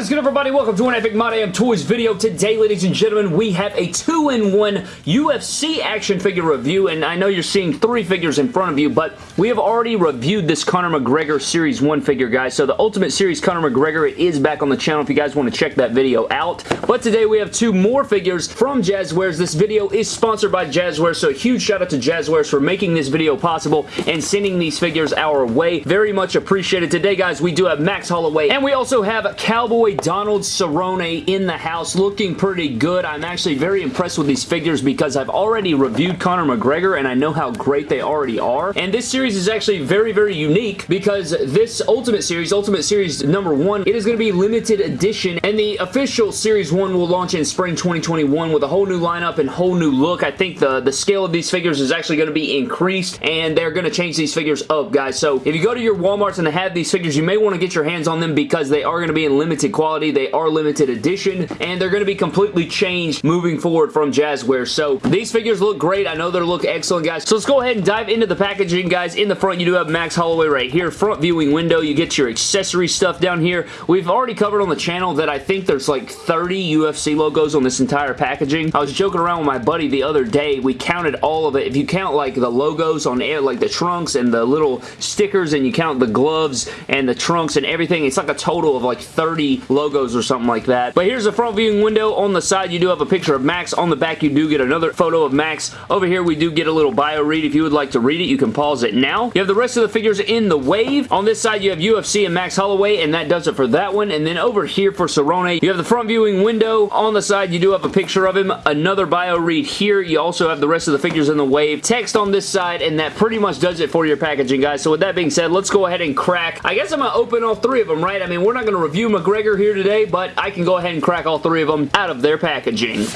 What is good everybody? Welcome to an Epic My Damn Toys video. Today, ladies and gentlemen, we have a 2-in-1 UFC action figure review, and I know you're seeing three figures in front of you, but we have already reviewed this Conor McGregor Series 1 figure, guys. So the Ultimate Series Conor McGregor is back on the channel if you guys want to check that video out. But today we have two more figures from Jazwares. This video is sponsored by Jazwares, so a huge shout out to Jazwares for making this video possible and sending these figures our way. Very much appreciated. Today, guys, we do have Max Holloway, and we also have Cowboy Donald Cerrone in the house looking pretty good. I'm actually very impressed with these figures because I've already reviewed Conor McGregor and I know how great they already are. And this series is actually very, very unique because this Ultimate Series, Ultimate Series number one, it is going to be limited edition and the official Series 1 will launch in spring 2021 with a whole new lineup and whole new look. I think the, the scale of these figures is actually going to be increased and they're going to change these figures up, guys. So if you go to your Walmarts and they have these figures, you may want to get your hands on them because they are going to be in limited quality. They are limited edition, and they're going to be completely changed moving forward from Jazwares. So these figures look great. I know they look excellent, guys. So let's go ahead and dive into the packaging, guys. In the front, you do have Max Holloway right here. Front viewing window. You get your accessory stuff down here. We've already covered on the channel that I think there's like 30 UFC logos on this entire packaging. I was joking around with my buddy the other day. We counted all of it. If you count like the logos on air, like the trunks and the little stickers, and you count the gloves and the trunks and everything, it's like a total of like 30 logos or something like that. But here's a front viewing window. On the side, you do have a picture of Max. On the back, you do get another photo of Max. Over here, we do get a little bio read. If you would like to read it, you can pause it now. You have the rest of the figures in the wave. On this side, you have UFC and Max Holloway, and that does it for that one. And then over here for Cerrone, you have the front viewing window. On the side, you do have a picture of him. Another bio read here. You also have the rest of the figures in the wave. Text on this side, and that pretty much does it for your packaging, guys. So with that being said, let's go ahead and crack. I guess I'm going to open all three of them, right? I mean, we're not going to review McGregor here today, but I can go ahead and crack all three of them out of their packaging.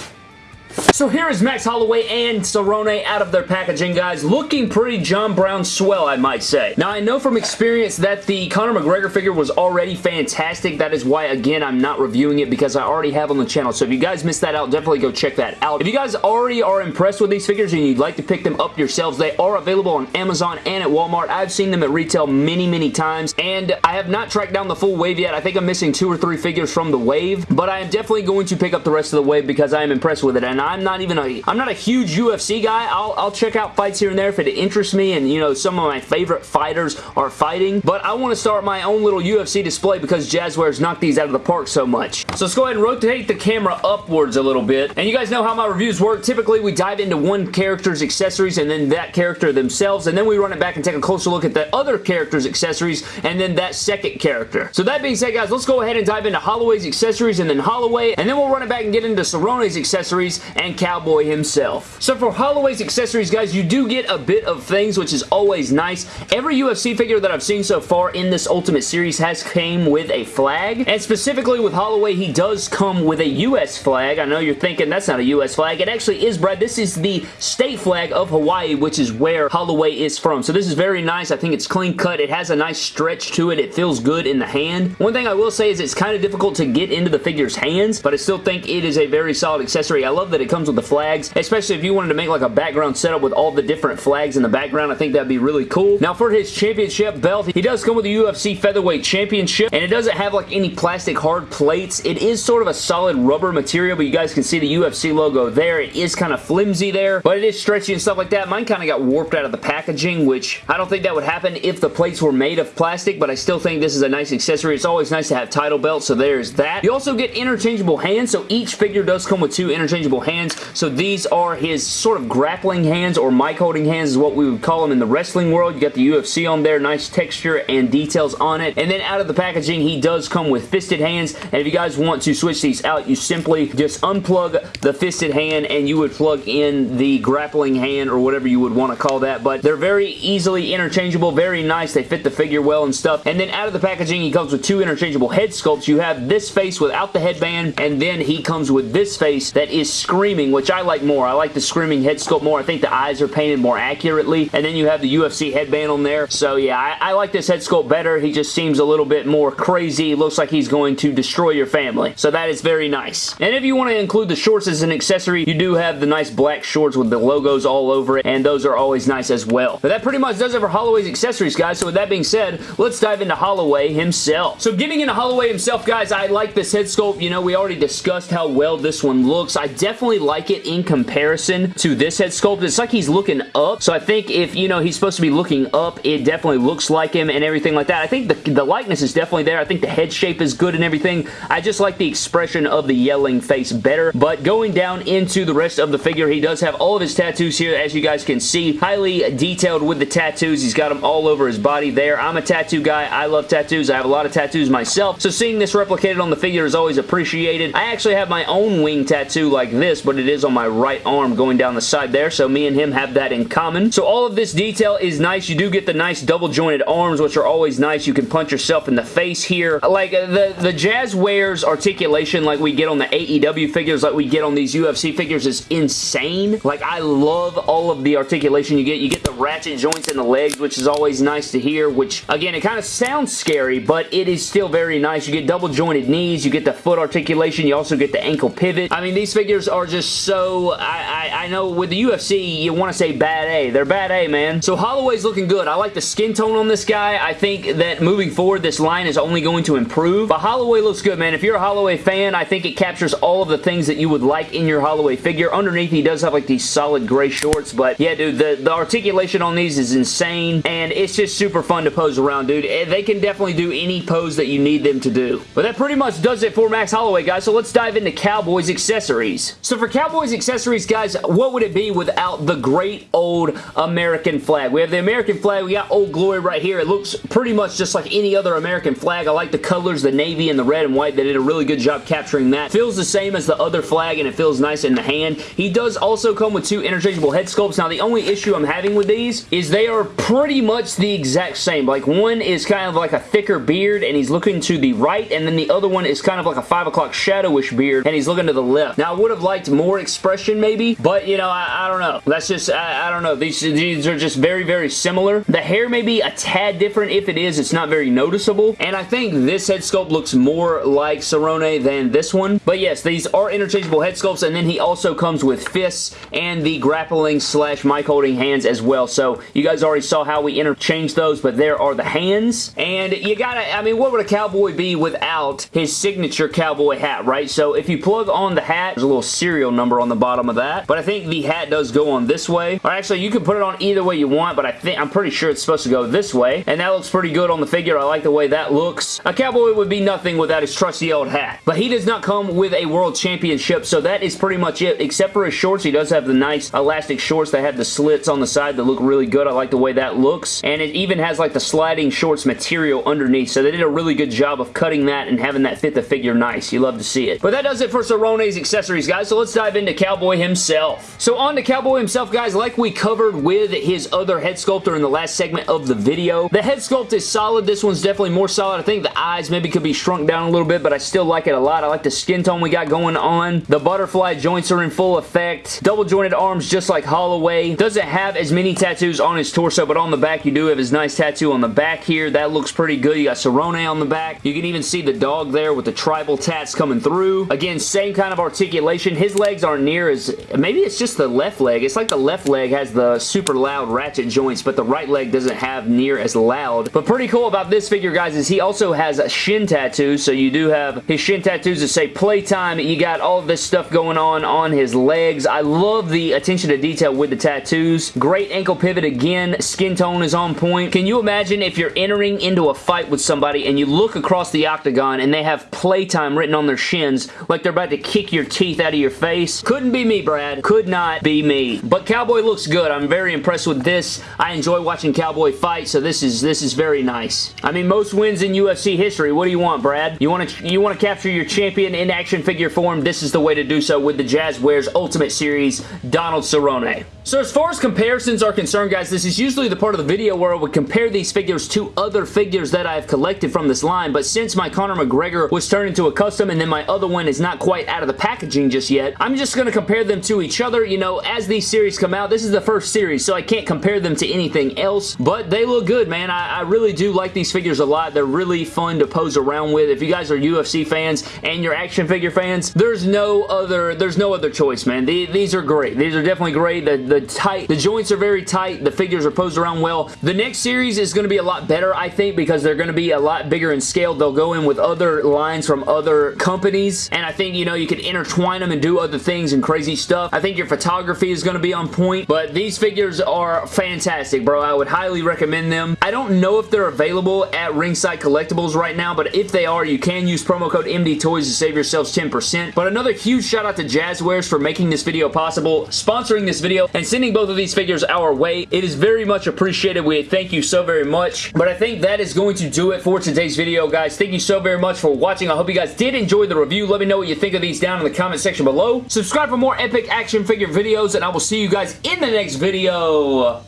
So here is Max Holloway and Cerrone out of their packaging, guys. Looking pretty John Brown swell, I might say. Now, I know from experience that the Conor McGregor figure was already fantastic. That is why, again, I'm not reviewing it because I already have on the channel. So if you guys missed that out, definitely go check that out. If you guys already are impressed with these figures and you'd like to pick them up yourselves, they are available on Amazon and at Walmart. I've seen them at retail many, many times, and I have not tracked down the full wave yet. I think I'm missing two or three figures from the wave, but I am definitely going to pick up the rest of the wave because I am impressed with it, and I'm not even a, I'm not a huge UFC guy. I'll, I'll check out fights here and there if it interests me and, you know, some of my favorite fighters are fighting, but I want to start my own little UFC display because Jazwares knocked these out of the park so much. So let's go ahead and rotate the camera upwards a little bit, and you guys know how my reviews work. Typically, we dive into one character's accessories and then that character themselves, and then we run it back and take a closer look at the other character's accessories and then that second character. So that being said, guys, let's go ahead and dive into Holloway's accessories and then Holloway, and then we'll run it back and get into Cerrone's accessories and Cowboy himself. So for Holloway's accessories, guys, you do get a bit of things, which is always nice. Every UFC figure that I've seen so far in this Ultimate Series has came with a flag, and specifically with Holloway, he does come with a U.S. flag. I know you're thinking that's not a U.S. flag. It actually is, Brad. This is the state flag of Hawaii, which is where Holloway is from. So this is very nice. I think it's clean cut. It has a nice stretch to it. It feels good in the hand. One thing I will say is it's kind of difficult to get into the figure's hands, but I still think it is a very solid accessory. I love that it comes with the flags, especially if you wanted to make like a background setup with all the different flags in the background. I think that'd be really cool. Now for his championship belt, he does come with the UFC Featherweight Championship, and it doesn't have like any plastic hard plates. It is sort of a solid rubber material, but you guys can see the UFC logo there. It is kind of flimsy there, but it is stretchy and stuff like that. Mine kind of got warped out of the packaging, which I don't think that would happen if the plates were made of plastic, but I still think this is a nice accessory. It's always nice to have title belts, so there's that. You also get interchangeable hands, so each figure does come with two interchangeable hands, so these are his sort of grappling hands or mic holding hands is what we would call them in the wrestling world. You got the UFC on there, nice texture and details on it, and then out of the packaging, he does come with fisted hands, and if you guys want to switch these out, you simply just unplug the fisted hand and you would plug in the grappling hand or whatever you would want to call that, but they're very easily interchangeable, very nice. They fit the figure well and stuff, and then out of the packaging, he comes with two interchangeable head sculpts. You have this face without the headband, and then he comes with this face that is screaming which I like more. I like the Screaming head sculpt more. I think the eyes are painted more accurately, and then you have the UFC headband on there. So yeah, I, I like this head sculpt better. He just seems a little bit more crazy. looks like he's going to destroy your family. So that is very nice. And if you want to include the shorts as an accessory, you do have the nice black shorts with the logos all over it, and those are always nice as well. But that pretty much does it for Holloway's accessories, guys. So with that being said, let's dive into Holloway himself. So getting into Holloway himself, guys, I like this head sculpt. You know, we already discussed how well this one looks. I definitely like it in comparison to this head sculpt. It's like he's looking up. So I think if, you know, he's supposed to be looking up, it definitely looks like him and everything like that. I think the, the likeness is definitely there. I think the head shape is good and everything. I just like the expression of the yelling face better. But going down into the rest of the figure, he does have all of his tattoos here, as you guys can see. Highly detailed with the tattoos. He's got them all over his body there. I'm a tattoo guy. I love tattoos. I have a lot of tattoos myself. So seeing this replicated on the figure is always appreciated. I actually have my own wing tattoo like this, but it is on my right arm going down the side there. So me and him have that in common. So all of this detail is nice. You do get the nice double jointed arms, which are always nice. You can punch yourself in the face here. Like uh, the, the Jazwares articulation like we get on the AEW figures, like we get on these UFC figures is insane. Like I love all of the articulation you get. You get ratchet joints in the legs, which is always nice to hear, which again, it kind of sounds scary, but it is still very nice. You get double jointed knees, you get the foot articulation, you also get the ankle pivot. I mean, these figures are just so, I, I, I know with the UFC, you want to say bad A. They're bad A, man. So Holloway's looking good. I like the skin tone on this guy. I think that moving forward, this line is only going to improve. But Holloway looks good, man. If you're a Holloway fan, I think it captures all of the things that you would like in your Holloway figure. Underneath, he does have like these solid gray shorts, but yeah, dude, the, the articulation on these is insane, and it's just super fun to pose around, dude. Eh, they can definitely do any pose that you need them to do. But that pretty much does it for Max Holloway, guys, so let's dive into Cowboys accessories. So for Cowboys accessories, guys, what would it be without the great old American flag? We have the American flag. We got Old Glory right here. It looks pretty much just like any other American flag. I like the colors, the navy and the red and white. They did a really good job capturing that. Feels the same as the other flag, and it feels nice in the hand. He does also come with two interchangeable head sculpts. Now, the only issue I'm having with these is they are pretty much the exact same. Like, one is kind of like a thicker beard, and he's looking to the right, and then the other one is kind of like a 5 o'clock shadowish beard, and he's looking to the left. Now, I would have liked more expression, maybe, but, you know, I, I don't know. That's just, I, I don't know. These, these are just very, very similar. The hair may be a tad different. If it is, it's not very noticeable, and I think this head sculpt looks more like Cerrone than this one. But yes, these are interchangeable head sculpts, and then he also comes with fists and the grappling slash mic holding hands as well. So you guys already saw how we interchanged those, but there are the hands. And you gotta, I mean, what would a cowboy be without his signature cowboy hat, right? So if you plug on the hat, there's a little serial number on the bottom of that. But I think the hat does go on this way. Or actually, you can put it on either way you want, but I think, I'm pretty sure it's supposed to go this way. And that looks pretty good on the figure. I like the way that looks. A cowboy would be nothing without his trusty old hat. But he does not come with a world championship, so that is pretty much it. Except for his shorts, he does have the nice elastic shorts that have the slits on the side that look really good. I like the way that looks. And it even has like the sliding shorts material underneath, so they did a really good job of cutting that and having that fit the figure nice. You love to see it. But that does it for Cerrone's accessories, guys, so let's dive into Cowboy himself. So on to Cowboy himself, guys, like we covered with his other head sculptor in the last segment of the video, the head sculpt is solid. This one's definitely more solid. I think the eyes maybe could be shrunk down a little bit, but I still like it a lot. I like the skin tone we got going on. The butterfly joints are in full effect. Double jointed arms just like Holloway. Doesn't have as many tattoos on his torso, but on the back you do have his nice tattoo on the back here. That looks pretty good. You got Cerrone on the back. You can even see the dog there with the tribal tats coming through. Again, same kind of articulation. His legs aren't near as... Maybe it's just the left leg. It's like the left leg has the super loud ratchet joints, but the right leg doesn't have near as loud. But pretty cool about this figure, guys, is he also has a shin tattoos. So you do have his shin tattoos that say playtime. You got all this stuff going on on his legs. I love the attention to detail with the tattoos. Great ankle pivot again. Skin tone is on point. Can you imagine if you're entering into a fight with somebody and you look across the octagon and they have playtime written on their shins like they're about to kick your teeth out of your face? Couldn't be me, Brad. Could not be me. But Cowboy looks good. I'm very impressed with this. I enjoy watching Cowboy fight, so this is this is very nice. I mean, most wins in UFC history. What do you want, Brad? You want to you want to capture your champion in action figure form? This is the way to do so with the Jazwares Ultimate Series Donald Cerrone. So as far as comparisons are concerned, guys, this is usually the part of the video where I would compare these figures to other figures that I've collected from this line, but since my Conor McGregor was turned into a custom and then my other one is not quite out of the packaging just yet, I'm just going to compare them to each other. You know, as these series come out, this is the first series, so I can't compare them to anything else, but they look good, man. I, I really do like these figures a lot. They're really fun to pose around with. If you guys are UFC fans and you're action figure fans, there's no other there's no other choice, man. The, these are great. These are definitely great. The, the tight, the joints are very tight. The figures are posed around well. The next series is going to be a lot better, I think, because they're going to be a lot bigger in scale. They'll go in with other lines from other companies, and I think, you know, you can intertwine them and do other things and crazy stuff. I think your photography is going to be on point, but these figures are fantastic, bro. I would highly recommend them. I don't know if they're available at Ringside Collectibles right now, but if they are, you can use promo code MD Toys to save yourselves 10%. But another huge shout out to Jazwares for making this video possible, sponsoring this video, and sending both of these figures our way. It is very much appreciated. We thank you so very much. But I think that is going to do it for today's video, guys. Thank you so very much for watching. I hope you guys did enjoy the review. Let me know what you think of these down in the comment section below. Subscribe for more epic action figure videos, and I will see you guys in the next video.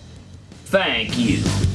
Thank you.